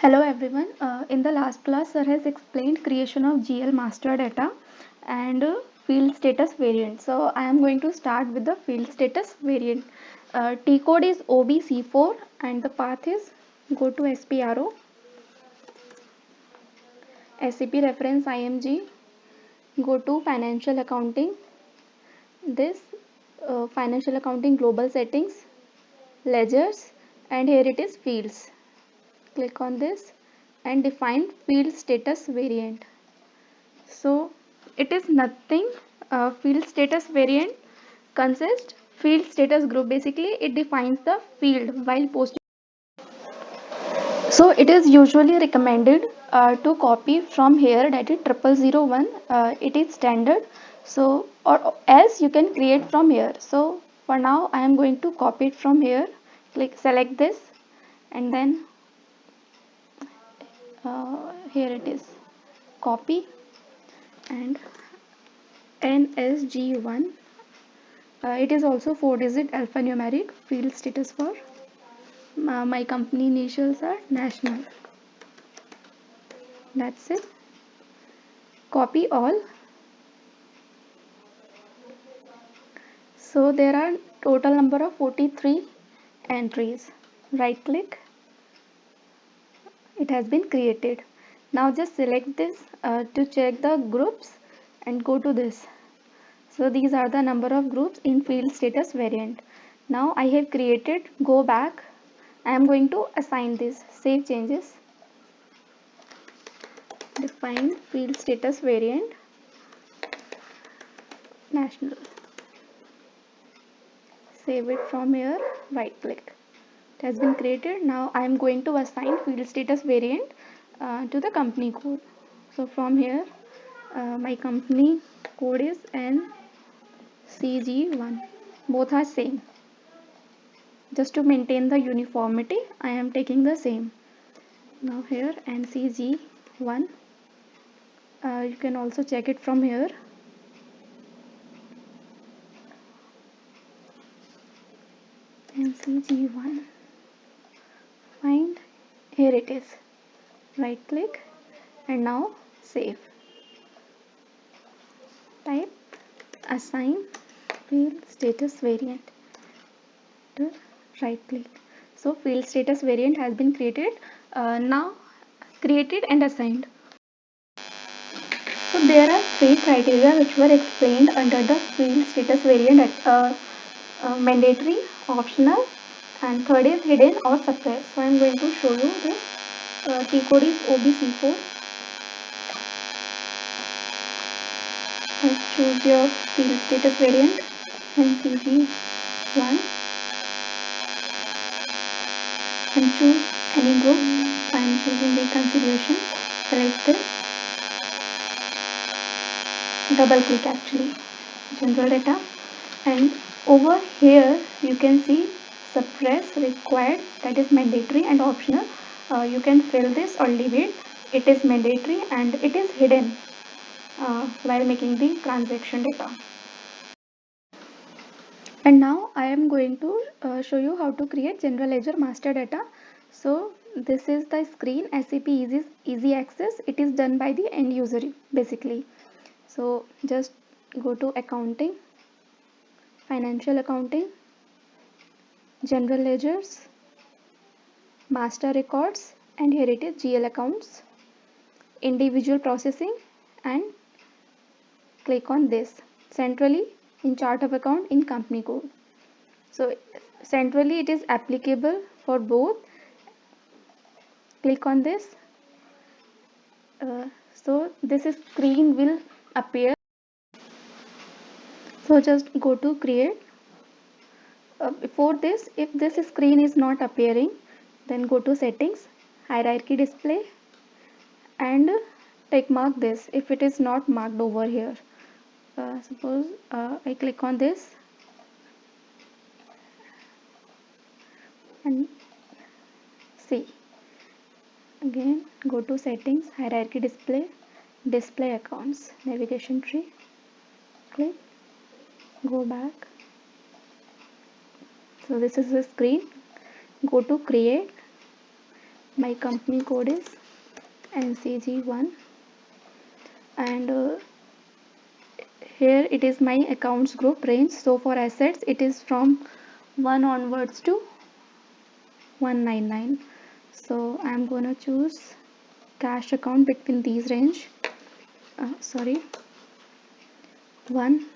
Hello everyone. Uh, in the last class, sir has explained creation of GL master data and uh, field status variant. So I am going to start with the field status variant. Uh, T code is OBC4 and the path is go to SPRO, SAP reference IMG, go to financial accounting, this uh, financial accounting global settings, ledgers and here it is fields click on this and define field status variant. So it is nothing uh, field status variant consists field status group. Basically it defines the field while posting. So it is usually recommended uh, to copy from here that is triple zero one uh, it is standard. So or else you can create from here. So for now i am going to copy it from here. Click select this and then uh, here it is. Copy. And ncg1 uh, it is also four digit alphanumeric field status for uh, my company initials are national. That's it. Copy all. So there are total number of 43 entries. Right click it has been created. Now just select this uh, to check the groups and go to this. So these are the number of groups in field status variant. Now I have created go back. I am going to assign this. Save changes. Define field status variant. National. Save it from here. Right click it has been created. Now I am going to assign field status variant uh, to the company code. So from here uh, my company code is NCG1 both are same. Just to maintain the uniformity I am taking the same. Now here NCG1 uh, you can also check it from here. NCG1 find here it is. Right click and now save. Type assign field status variant to right click. So field status variant has been created uh, now created and assigned. So there are three criteria which were explained under the field status variant uh, uh, mandatory optional and third is hidden or suppressed. So I am going to show you this. Uh, T code is OBC4. And choose your field status variant NCG1 and choose any group. I am choosing configuration. Select this. Double click actually general data and over here you can see suppress required that is mandatory and optional. Uh, you can fill this or leave it. It is mandatory and it is hidden uh, while making the transaction data. And now I am going to uh, show you how to create general ledger master data. So this is the screen. SAP easy, easy access. It is done by the end user basically. So just go to accounting financial accounting general ledgers, master records and here it is GL accounts, individual processing and click on this centrally in chart of account in company code. So centrally it is applicable for both. Click on this. Uh, so this screen will appear. So just go to create uh, before this if this screen is not appearing then go to settings hierarchy display and take mark this if it is not marked over here. Uh, suppose uh, I click on this. And see again go to settings hierarchy display display accounts navigation tree click go back so this is the screen. Go to create. My company code is ncg1 and uh, here it is my accounts group range. So for assets it is from 1 onwards to 199 so I'm gonna choose cash account between these range. Uh, sorry. 1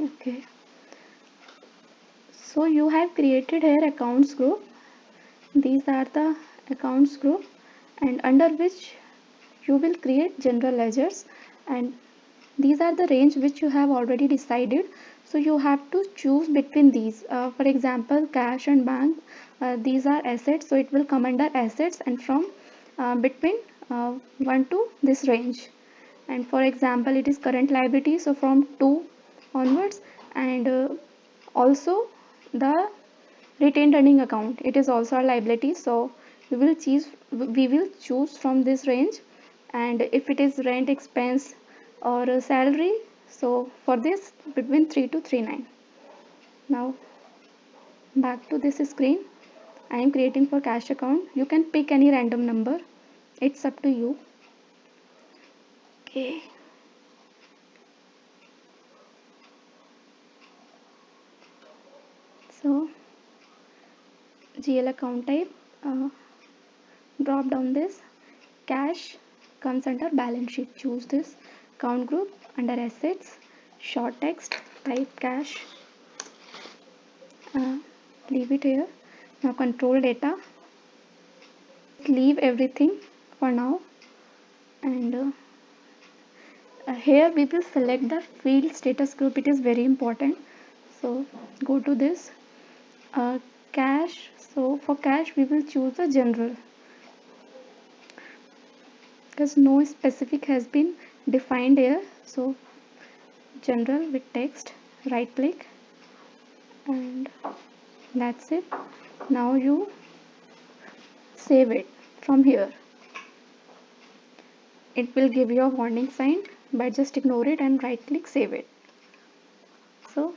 okay so you have created here accounts group. These are the accounts group and under which you will create general ledgers. And these are the range which you have already decided. So you have to choose between these. Uh, for example cash and bank uh, these are assets. So it will come under assets and from uh, between uh, 1 to this range. And for example it is current liability. So from 2 onwards and uh, also the retained earning account. It is also a liability. So we will choose we will choose from this range. And if it is rent expense or salary so for this between 3 to 39 now back to this screen. I am creating for cash account. You can pick any random number. It's up to you. Okay so GL account type uh, drop down this. Cash comes under balance sheet. Choose this. Account group under assets. Short text type cash. Uh, leave it here. Now control data. Leave everything for now. And uh, uh, here we will select the field status group. It is very important. So go to this uh, cash so for cash we will choose the general. Because no specific has been defined here. So general with text right click and that's it. Now you save it from here. It will give you a warning sign but just ignore it and right click save it. So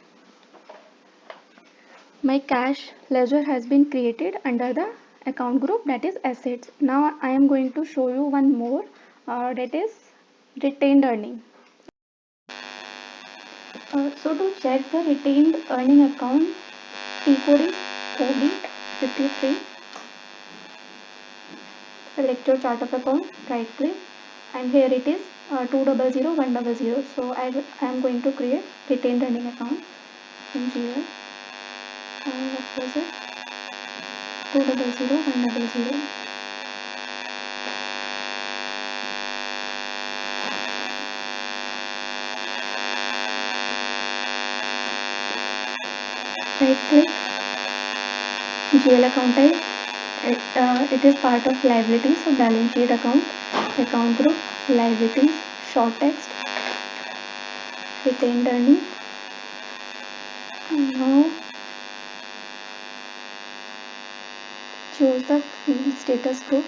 my cash ledger has been created under the account group that is assets. Now i am going to show you one more uh, that is retained earning. Uh, so to check the retained earning account T code is OB 53 select your chart of account right click and here it is uh, 200 100 so I, I am going to create retained earning account in here GL account है it is part of liabilities और balance sheet account account group liabilities short text retained earning choose the field status group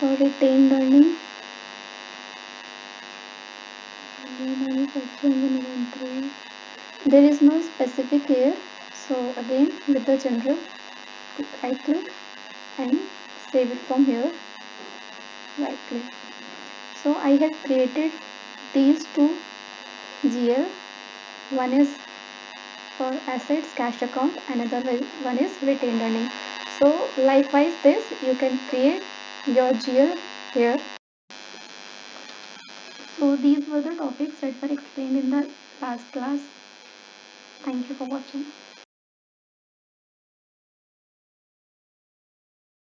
for retained earning there is no specific here so again with the general right click and save it from here. Right click so I have created these two GL one is for assets cash account another one is retained earning. So likewise this you can create your GL here. So these were the topics that were explained in the last class. Thank you for watching.